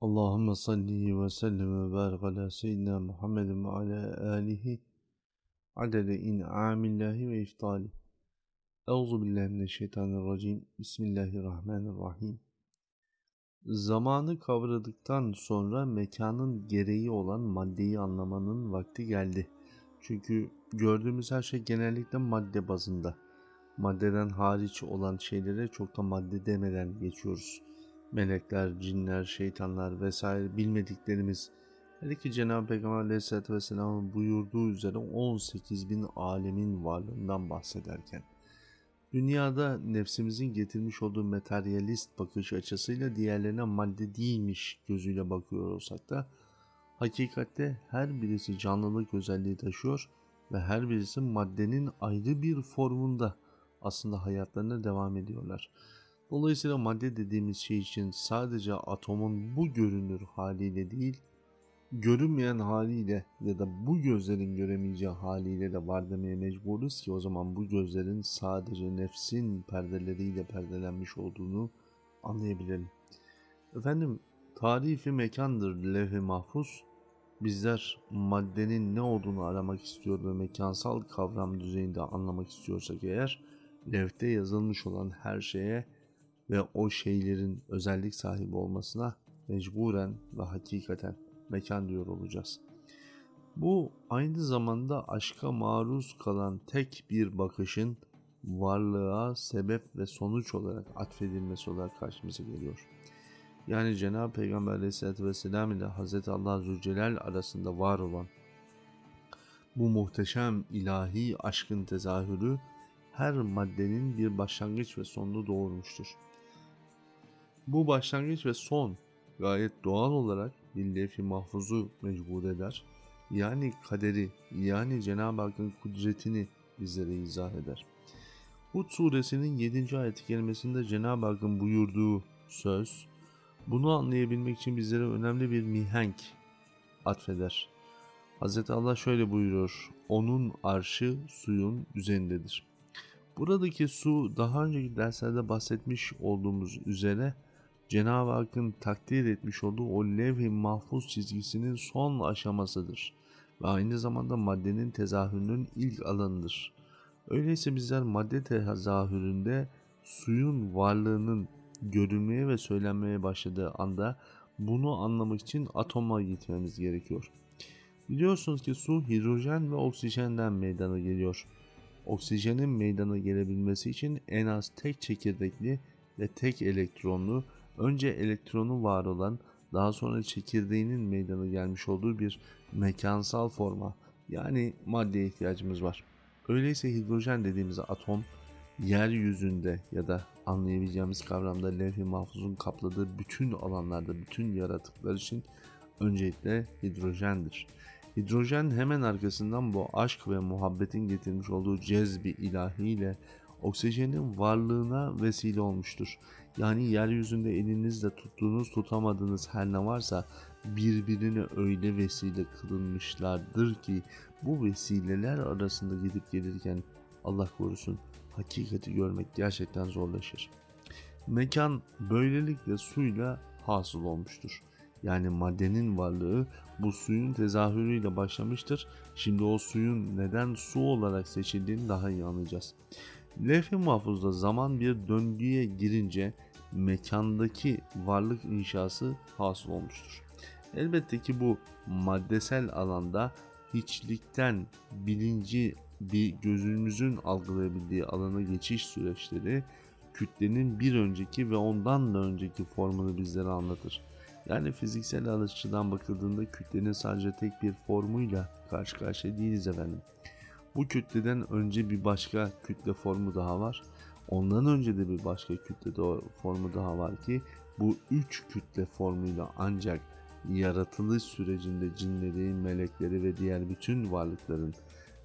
Allahümme salli ve sellem ve barik ala seyyidina Muhammedin ve ala alihi adede in'amillahi ve iftali. Euzu billahi mineşşeytanirracim. Bismillahirrahmanirrahim. Zamanı kavradıktan sonra mekanın gereği olan maddeyi anlamanın vakti geldi. Çünkü gördüğümüz her şey genellikle madde bazında. Maddeden hariç olan şeylere çok da madde demeden geçiyoruz melekler, cinler, şeytanlar vesaire bilmediklerimiz her iki Cenab-ı Peygamber Aleyhisselatü Vesselam'ın buyurduğu üzere 18 bin alemin varlığından bahsederken dünyada nefsimizin getirmiş olduğu materyalist bakış açısıyla diğerlerine madde değilmiş gözüyle bakıyor olsak da hakikatte her birisi canlılık özelliği taşıyor ve her birisi maddenin ayrı bir formunda aslında hayatlarına devam ediyorlar. Dolayısıyla madde dediğimiz şey için sadece atomun bu görünür haliyle değil, görünmeyen haliyle ya da bu gözlerin göremeyeceği haliyle de var demeye mecburuz ki o zaman bu gözlerin sadece nefsin perdeleriyle perdelenmiş olduğunu anlayabilelim. Efendim tarifi mekandır levh-i mahfuz. Bizler maddenin ne olduğunu aramak istiyor ve mekansal kavram düzeyinde anlamak istiyorsak eğer levhte yazılmış olan her şeye ve o şeylerin özellik sahibi olmasına mecburen ve hakikaten mekan diyor olacağız. Bu aynı zamanda aşka maruz kalan tek bir bakışın varlığa sebep ve sonuç olarak atfedilmesi olarak karşımıza geliyor. Yani Cenab-ı Peygamber Aleyhisselatü Vesselam ile Hz. Allah Zülcelal arasında var olan bu muhteşem ilahi aşkın tezahürü her maddenin bir başlangıç ve sonunu doğurmuştur. Bu başlangıç ve son gayet doğal olarak bir levh-i mahfuzu mecbur eder. Yani kaderi, yani Cenab-ı Hakk'ın kudretini bizlere izah eder. Hud suresinin 7. ayet-i Cenab-ı Hakk'ın buyurduğu söz, bunu anlayabilmek için bizlere önemli bir mihenk atfeder. Hz. Allah şöyle buyuruyor, onun arşı suyun üzerindedir. Buradaki su daha önceki derslerde bahsetmiş olduğumuz üzere Cenab-ı Hakk'ın takdir etmiş olduğu o levh-i mahfuz çizgisinin son aşamasıdır ve aynı zamanda maddenin tezahürünün ilk alanıdır. Öyleyse bizler madde tezahüründe suyun varlığının görünmeye ve söylenmeye başladığı anda bunu anlamak için atoma gitmemiz gerekiyor. Biliyorsunuz ki su hidrojen ve oksijenden meydana geliyor. Oksijenin meydana gelebilmesi için en az tek çekirdekli ve tek elektronlu önce elektronu var olan daha sonra çekirdeğinin meydana gelmiş olduğu bir mekansal forma yani maddeye ihtiyacımız var. Öyleyse hidrojen dediğimiz atom yeryüzünde ya da anlayabileceğimiz kavramda levh-i mahfuzun kapladığı bütün alanlarda bütün yaratıklar için öncelikle hidrojendir. Hidrojen hemen arkasından bu aşk ve muhabbetin getirmiş olduğu cezbi ilahiyle oksijenin varlığına vesile olmuştur. Yani yeryüzünde elinizle tuttuğunuz tutamadığınız her ne varsa birbirine öyle vesile kılınmışlardır ki bu vesileler arasında gidip gelirken Allah korusun hakikati görmek gerçekten zorlaşır. Mekan böylelikle suyla hasıl olmuştur. Yani maddenin varlığı bu suyun tezahürüyle başlamıştır. Şimdi o suyun neden su olarak seçildiğini daha iyi anlayacağız. Levh-i mahfuzda zaman bir döngüye girince mekandaki varlık inşası hasıl olmuştur. Elbette ki bu maddesel alanda hiçlikten bilinci bir gözümüzün algılayabildiği alana geçiş süreçleri kütlenin bir önceki ve ondan da önceki formunu bizlere anlatır. Yani fiziksel alışçıdan bakıldığında kütlenin sadece tek bir formuyla karşı karşıya değiliz efendim. Bu kütleden önce bir başka kütle formu daha var. Ondan önce de bir başka kütle formu daha var ki bu üç kütle formuyla ancak yaratılış sürecinde cinleri, melekleri ve diğer bütün varlıkların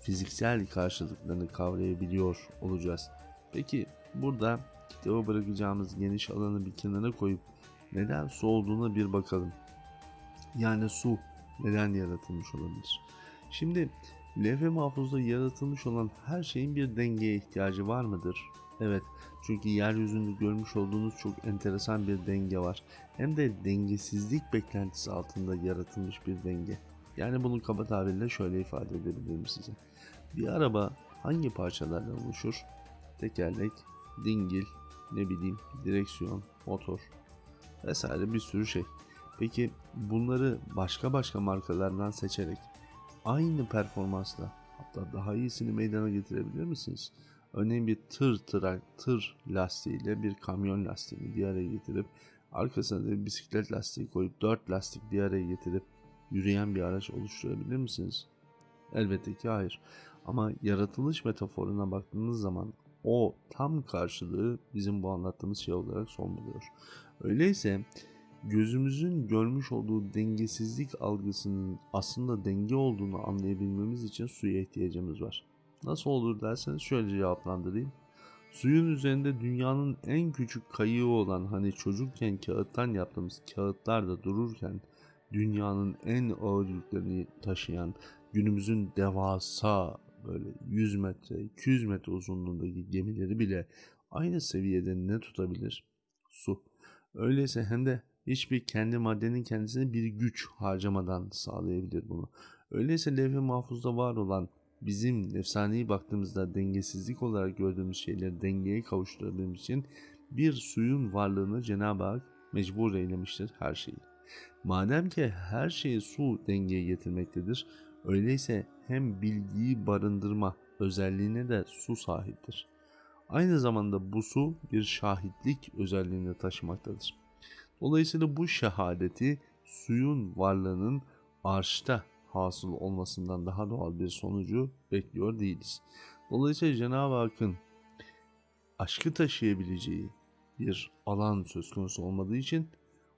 fiziksel karşılıklarını kavrayabiliyor olacağız. Peki burada kitaba bırakacağımız geniş alanı bir kenara koyup neden su olduğuna bir bakalım. Yani su neden yaratılmış olabilir? Şimdi levh-i mahfuzda yaratılmış olan her şeyin bir dengeye ihtiyacı var mıdır? Evet, çünkü yeryüzünde görmüş olduğunuz çok enteresan bir denge var. Hem de dengesizlik beklentisi altında yaratılmış bir denge. Yani bunu kaba tabirle şöyle ifade edebilirim size. Bir araba hangi parçalardan oluşur? Tekerlek, dingil, ne bileyim direksiyon, motor vesaire bir sürü şey. Peki bunları başka başka markalardan seçerek aynı performansla hatta daha iyisini meydana getirebilir misiniz? Örneğin bir tır tırak, tır lastiğiyle bir kamyon lastiğini bir araya getirip arkasına da bir bisiklet lastiği koyup dört lastik bir araya getirip yürüyen bir araç oluşturabilir misiniz? Elbette ki hayır. Ama yaratılış metaforuna baktığınız zaman o tam karşılığı bizim bu anlattığımız şey olarak son buluyor. Öyleyse gözümüzün görmüş olduğu dengesizlik algısının aslında denge olduğunu anlayabilmemiz için suya ihtiyacımız var. Nasıl olur derseniz şöyle cevaplandırayım. Suyun üzerinde dünyanın en küçük kayığı olan hani çocukken kağıttan yaptığımız kağıtlar da dururken dünyanın en ağır yüklerini taşıyan günümüzün devasa böyle 100 metre 200 metre uzunluğundaki gemileri bile aynı seviyede ne tutabilir? Su. Öyleyse hem de hiçbir kendi maddenin kendisine bir güç harcamadan sağlayabilir bunu. Öyleyse levh-i mahfuzda var olan bizim efsaneyi baktığımızda dengesizlik olarak gördüğümüz şeyleri dengeye kavuşturabilmemiz için bir suyun varlığını Cenab-ı Hak mecbur eylemiştir her şeyi. Madem ki her şeyi su dengeye getirmektedir, öyleyse hem bilgiyi barındırma özelliğine de su sahiptir. Aynı zamanda bu su bir şahitlik özelliğini taşımaktadır. Dolayısıyla bu şehadeti suyun varlığının arşta hasıl olmasından daha doğal bir sonucu bekliyor değiliz. Dolayısıyla Cenab-ı Hakk'ın aşkı taşıyabileceği bir alan söz konusu olmadığı için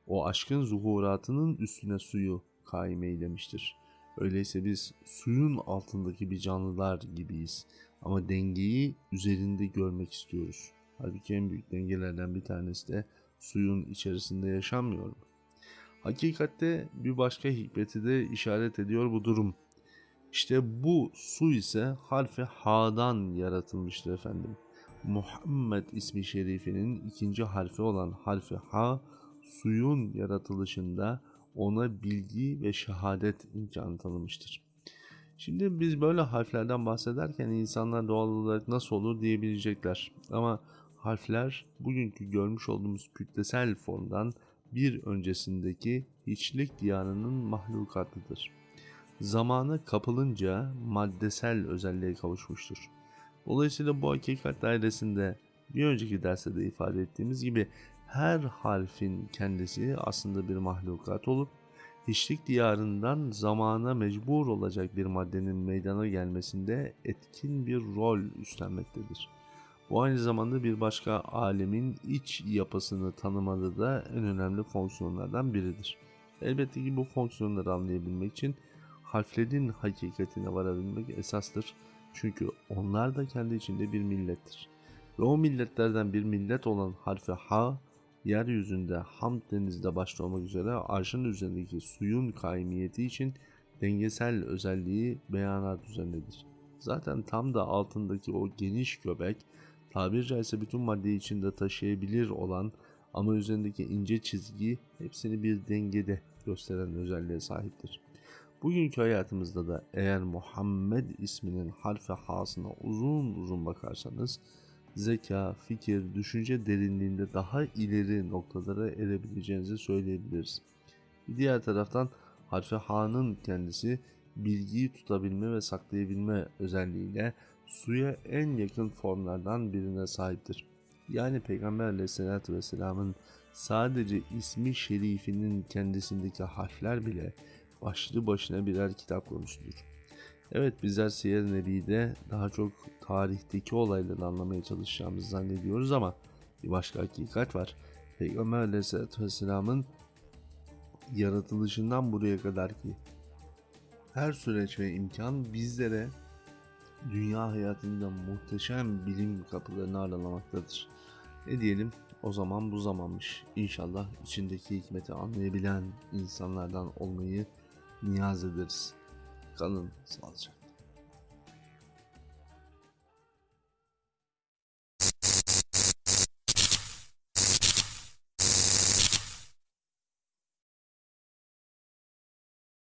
o aşkın zuhuratının üstüne suyu kaim eylemiştir. Öyleyse biz suyun altındaki bir canlılar gibiyiz. Ama dengeyi üzerinde görmek istiyoruz. Halbuki en büyük dengelerden bir tanesi de suyun içerisinde yaşanmıyor mu? Hakikatte bir başka hikmeti de işaret ediyor bu durum. İşte bu su ise harfi Ha'dan yaratılmıştır efendim. Muhammed ismi şerifinin ikinci harfi olan harfi Ha, suyun yaratılışında ona bilgi ve şehadet imkanı tanımıştır. Şimdi biz böyle harflerden bahsederken insanlar doğal olarak nasıl olur diyebilecekler. Ama harfler bugünkü görmüş olduğumuz kütlesel formdan bir öncesindeki hiçlik diyarının mahlukatıdır. Zamana kapılınca maddesel özelliğe kavuşmuştur. Dolayısıyla bu hakikat dairesinde bir önceki derste de ifade ettiğimiz gibi her harfin kendisi aslında bir mahlukat olup hiçlik diyarından zamana mecbur olacak bir maddenin meydana gelmesinde etkin bir rol üstlenmektedir. Bu aynı zamanda bir başka alemin iç yapısını tanımada da en önemli fonksiyonlardan biridir. Elbette ki bu fonksiyonları anlayabilmek için harflerin hakikatine varabilmek esastır. Çünkü onlar da kendi içinde bir millettir. Ve o milletlerden bir millet olan harfi ha, yeryüzünde Hamd denizde başta olmak üzere arşın üzerindeki suyun kaimiyeti için dengesel özelliği beyanat üzerindedir. Zaten tam da altındaki o geniş göbek tabiri caizse bütün maddeyi içinde taşıyabilir olan ama üzerindeki ince çizgi hepsini bir dengede gösteren özelliğe sahiptir. Bugünkü hayatımızda da eğer Muhammed isminin harfi hasına uzun uzun bakarsanız zeka, fikir, düşünce derinliğinde daha ileri noktalara erebileceğinizi söyleyebiliriz. Diğer taraftan harfi Ha'nın kendisi bilgiyi tutabilme ve saklayabilme özelliğiyle suya en yakın formlardan birine sahiptir. Yani Peygamber aleyhissalatü vesselamın sadece ismi şerifinin kendisindeki harfler bile başlı başına birer kitap konusudur. Evet bizler Siyer Nebi'de daha çok tarihteki olayları anlamaya çalışacağımızı zannediyoruz ama bir başka hakikat var. Peygamber aleyhissalatü vesselamın yaratılışından buraya kadar ki her süreç ve imkan bizlere dünya hayatında muhteşem bilim kapılarını aralamaktadır. Ne diyelim o zaman bu zamanmış. İnşallah içindeki hikmeti anlayabilen insanlardan olmayı niyaz ederiz. Kalın sağlıcakla.